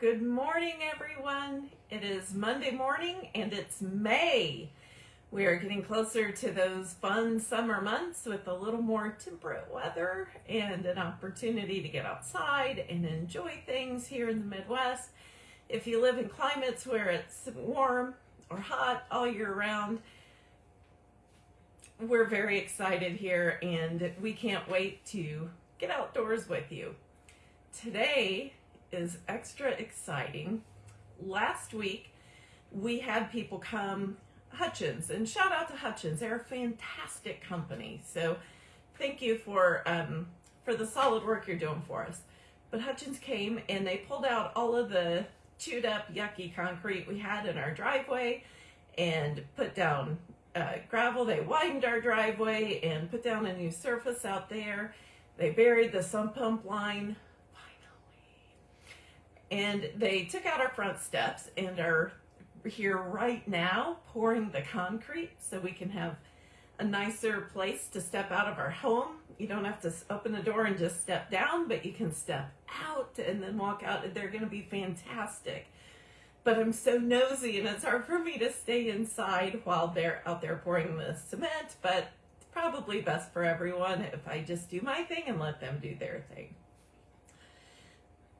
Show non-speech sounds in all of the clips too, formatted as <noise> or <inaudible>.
Good morning, everyone. It is Monday morning and it's May. We are getting closer to those fun summer months with a little more temperate weather and an opportunity to get outside and enjoy things here in the Midwest. If you live in climates where it's warm or hot all year round, we're very excited here and we can't wait to get outdoors with you. Today is extra exciting. Last week, we had people come, Hutchins, and shout out to Hutchins. They're a fantastic company. So thank you for, um, for the solid work you're doing for us. But Hutchins came and they pulled out all of the chewed up, yucky concrete we had in our driveway and put down uh, gravel. They widened our driveway and put down a new surface out there. They buried the sump pump line and they took out our front steps and are here right now pouring the concrete so we can have a nicer place to step out of our home. You don't have to open the door and just step down, but you can step out and then walk out. They're going to be fantastic. But I'm so nosy and it's hard for me to stay inside while they're out there pouring the cement, but probably best for everyone if I just do my thing and let them do their thing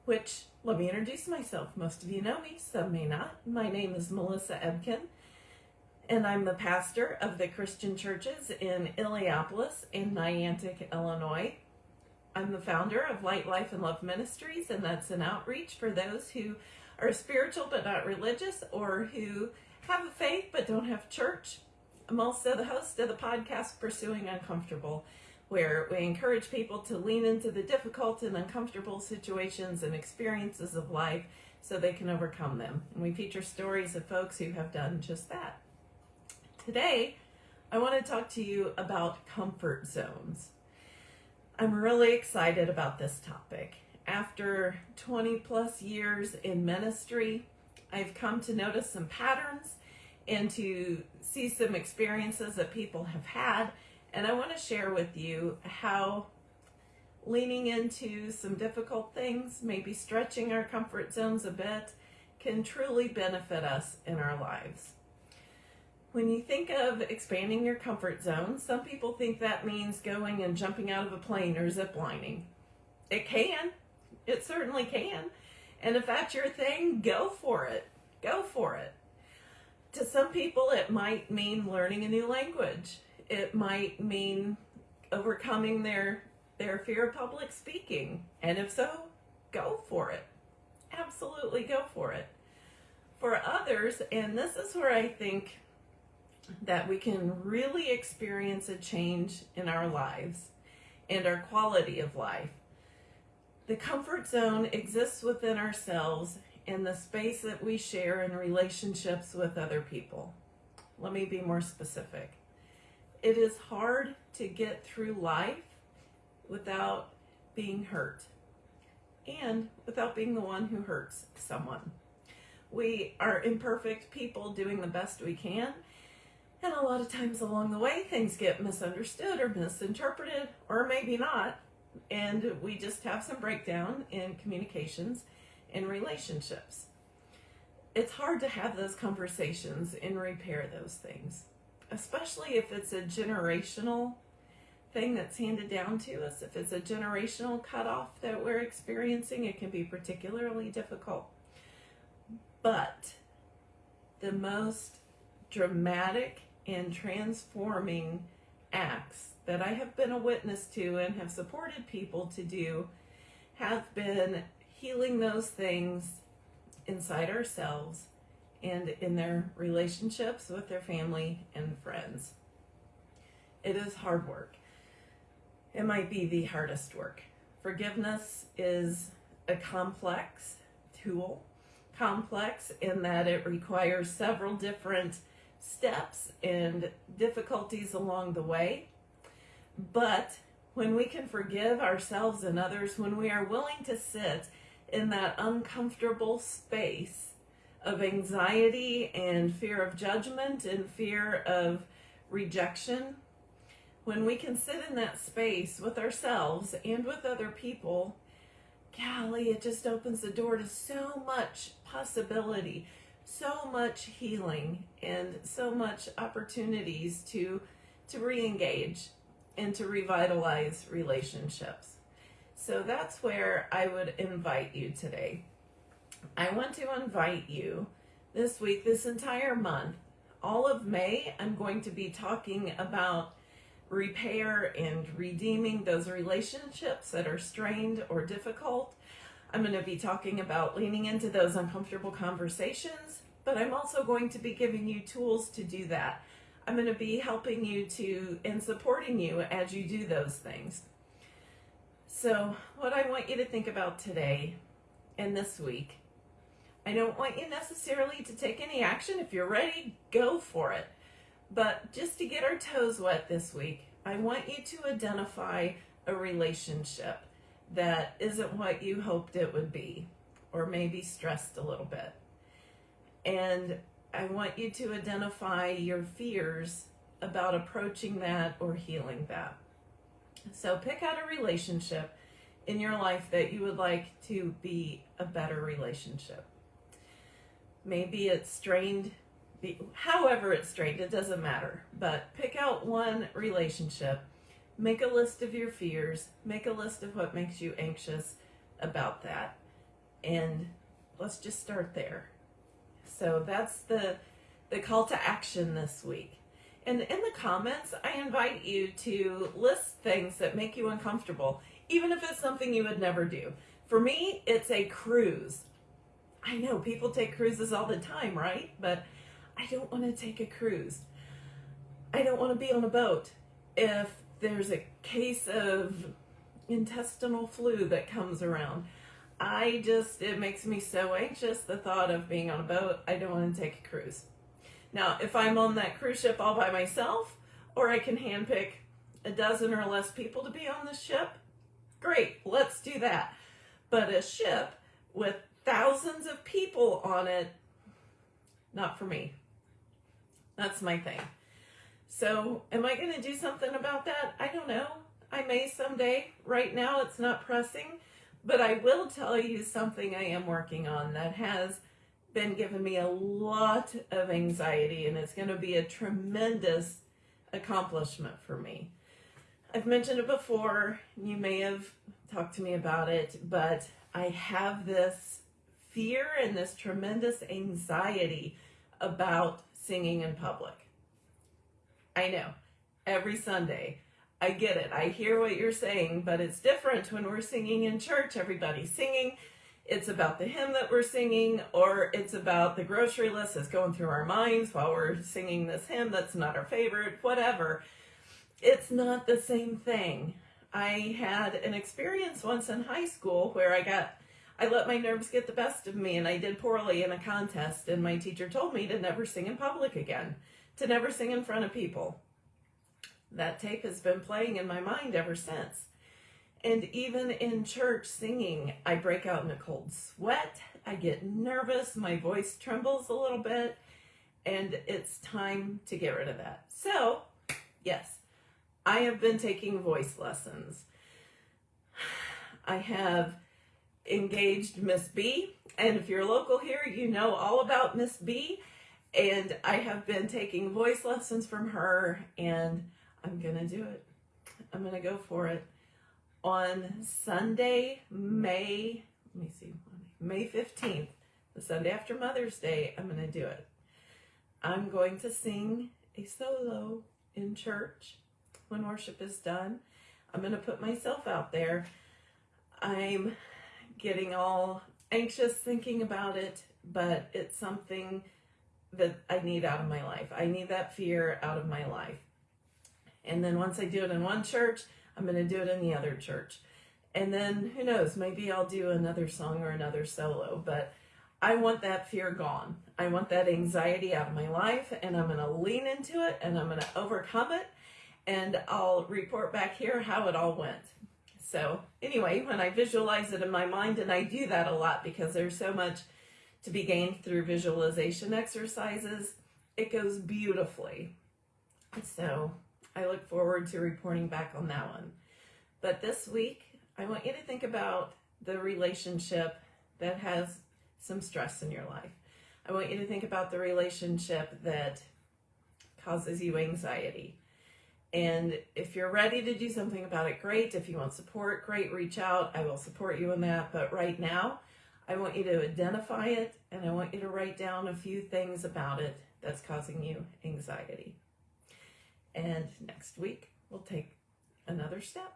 which let me introduce myself. Most of you know me, some may not. My name is Melissa Ebken, and I'm the pastor of the Christian churches in Illiopolis and Niantic, Illinois. I'm the founder of Light, Life, and Love Ministries, and that's an outreach for those who are spiritual but not religious or who have a faith but don't have church. I'm also the host of the podcast Pursuing Uncomfortable where we encourage people to lean into the difficult and uncomfortable situations and experiences of life so they can overcome them. And we feature stories of folks who have done just that. Today, I want to talk to you about comfort zones. I'm really excited about this topic. After 20 plus years in ministry, I've come to notice some patterns and to see some experiences that people have had and I want to share with you how leaning into some difficult things, maybe stretching our comfort zones a bit, can truly benefit us in our lives. When you think of expanding your comfort zone, some people think that means going and jumping out of a plane or ziplining. It can. It certainly can. And if that's your thing, go for it. Go for it. To some people, it might mean learning a new language it might mean overcoming their their fear of public speaking. And if so, go for it. Absolutely go for it. For others, and this is where I think that we can really experience a change in our lives and our quality of life. The comfort zone exists within ourselves in the space that we share in relationships with other people. Let me be more specific it is hard to get through life without being hurt and without being the one who hurts someone. We are imperfect people doing the best we can. And a lot of times along the way, things get misunderstood or misinterpreted, or maybe not. And we just have some breakdown in communications and relationships. It's hard to have those conversations and repair those things especially if it's a generational thing that's handed down to us. If it's a generational cutoff that we're experiencing, it can be particularly difficult. But the most dramatic and transforming acts that I have been a witness to and have supported people to do have been healing those things inside ourselves and in their relationships with their family and friends. It is hard work. It might be the hardest work. Forgiveness is a complex tool, complex in that it requires several different steps and difficulties along the way. But when we can forgive ourselves and others, when we are willing to sit in that uncomfortable space of anxiety and fear of judgment and fear of rejection, when we can sit in that space with ourselves and with other people, golly, it just opens the door to so much possibility, so much healing, and so much opportunities to to re-engage and to revitalize relationships. So that's where I would invite you today. I want to invite you this week, this entire month, all of May, I'm going to be talking about repair and redeeming those relationships that are strained or difficult. I'm going to be talking about leaning into those uncomfortable conversations, but I'm also going to be giving you tools to do that. I'm going to be helping you to and supporting you as you do those things. So, what I want you to think about today and this week, I don't want you necessarily to take any action. If you're ready, go for it. But just to get our toes wet this week, I want you to identify a relationship that isn't what you hoped it would be, or maybe stressed a little bit. And I want you to identify your fears about approaching that or healing that. So pick out a relationship in your life that you would like to be a better relationship. Maybe it's strained however it's strained, it doesn't matter. But pick out one relationship, make a list of your fears, make a list of what makes you anxious about that, and let's just start there. So that's the the call to action this week. And in the comments, I invite you to list things that make you uncomfortable, even if it's something you would never do. For me, it's a cruise. I know people take cruises all the time, right? But I don't want to take a cruise. I don't want to be on a boat if there's a case of intestinal flu that comes around. I just, it makes me so anxious the thought of being on a boat. I don't want to take a cruise. Now, if I'm on that cruise ship all by myself, or I can handpick a dozen or less people to be on the ship, great, let's do that. But a ship with thousands of people on it, not for me. That's my thing. So, am I going to do something about that? I don't know. I may someday. Right now, it's not pressing. But I will tell you something I am working on that has been giving me a lot of anxiety, and it's going to be a tremendous accomplishment for me. I've mentioned it before. You may have talked to me about it, but I have this fear and this tremendous anxiety about singing in public. I know, every Sunday. I get it. I hear what you're saying, but it's different when we're singing in church. Everybody's singing. It's about the hymn that we're singing, or it's about the grocery list that's going through our minds while we're singing this hymn that's not our favorite, whatever. It's not the same thing. I had an experience once in high school where I got I let my nerves get the best of me and I did poorly in a contest and my teacher told me to never sing in public again, to never sing in front of people. That tape has been playing in my mind ever since. And even in church singing, I break out in a cold sweat. I get nervous. My voice trembles a little bit. And it's time to get rid of that. So, yes, I have been taking voice lessons. <sighs> I have engaged Miss B. And if you're local here, you know all about Miss B. And I have been taking voice lessons from her, and I'm going to do it. I'm going to go for it. On Sunday, May, let me see, May 15th, the Sunday after Mother's Day, I'm going to do it. I'm going to sing a solo in church when worship is done. I'm going to put myself out there. I'm getting all anxious thinking about it, but it's something that I need out of my life. I need that fear out of my life. And then once I do it in one church, I'm going to do it in the other church. And then who knows, maybe I'll do another song or another solo, but I want that fear gone. I want that anxiety out of my life and I'm going to lean into it and I'm going to overcome it and I'll report back here how it all went. So anyway, when I visualize it in my mind, and I do that a lot because there's so much to be gained through visualization exercises, it goes beautifully. So I look forward to reporting back on that one. But this week, I want you to think about the relationship that has some stress in your life. I want you to think about the relationship that causes you anxiety. And if you're ready to do something about it, great. If you want support, great, reach out. I will support you in that. But right now, I want you to identify it and I want you to write down a few things about it that's causing you anxiety. And next week, we'll take another step.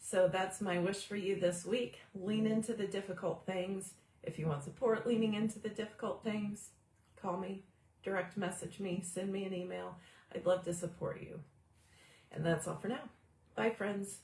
So that's my wish for you this week. Lean into the difficult things. If you want support leaning into the difficult things, call me, direct message me, send me an email. I'd love to support you. And that's all for now. Bye, friends.